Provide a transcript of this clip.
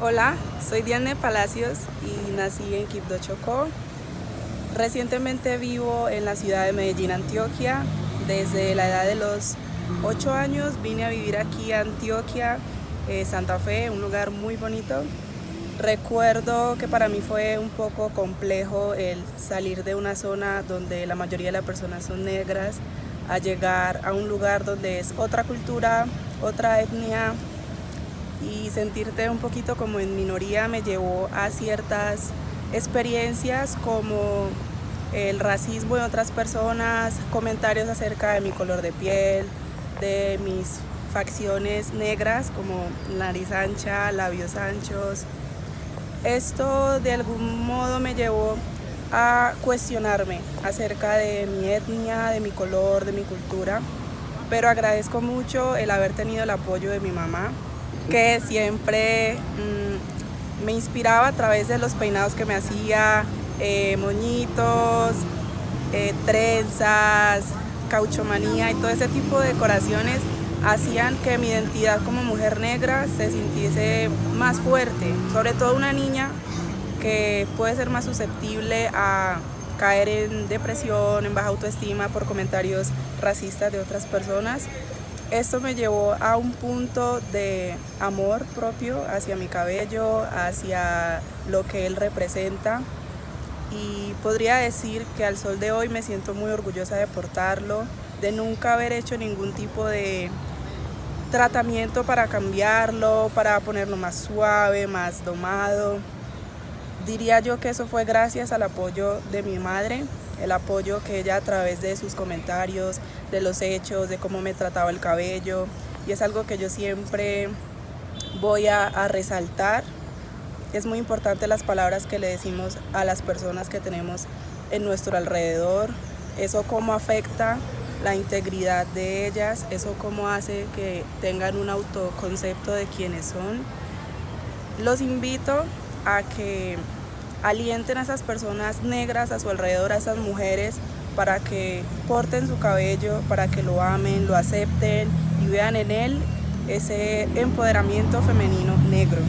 Hola, soy Diane Palacios y nací en Quibdó, Chocó. Recientemente vivo en la ciudad de Medellín, Antioquia. Desde la edad de los 8 años vine a vivir aquí a Antioquia, eh, Santa Fe, un lugar muy bonito. Recuerdo que para mí fue un poco complejo el salir de una zona donde la mayoría de las personas son negras a llegar a un lugar donde es otra cultura, otra etnia, y sentirte un poquito como en minoría me llevó a ciertas experiencias como el racismo de otras personas, comentarios acerca de mi color de piel, de mis facciones negras como nariz ancha, labios anchos. Esto de algún modo me llevó a cuestionarme acerca de mi etnia, de mi color, de mi cultura, pero agradezco mucho el haber tenido el apoyo de mi mamá, que siempre mm, me inspiraba a través de los peinados que me hacía, eh, moñitos, eh, trenzas, cauchomanía y todo ese tipo de decoraciones hacían que mi identidad como mujer negra se sintiese más fuerte, sobre todo una niña que puede ser más susceptible a caer en depresión, en baja autoestima por comentarios racistas de otras personas. Esto me llevó a un punto de amor propio hacia mi cabello, hacia lo que él representa y podría decir que al sol de hoy me siento muy orgullosa de portarlo, de nunca haber hecho ningún tipo de tratamiento para cambiarlo, para ponerlo más suave, más domado. Diría yo que eso fue gracias al apoyo de mi madre, el apoyo que ella a través de sus comentarios, de los hechos, de cómo me trataba el cabello, y es algo que yo siempre voy a, a resaltar. Es muy importante las palabras que le decimos a las personas que tenemos en nuestro alrededor, eso cómo afecta la integridad de ellas, eso cómo hace que tengan un autoconcepto de quiénes son. Los invito a que alienten a esas personas negras a su alrededor, a esas mujeres, para que porten su cabello, para que lo amen, lo acepten y vean en él ese empoderamiento femenino negro.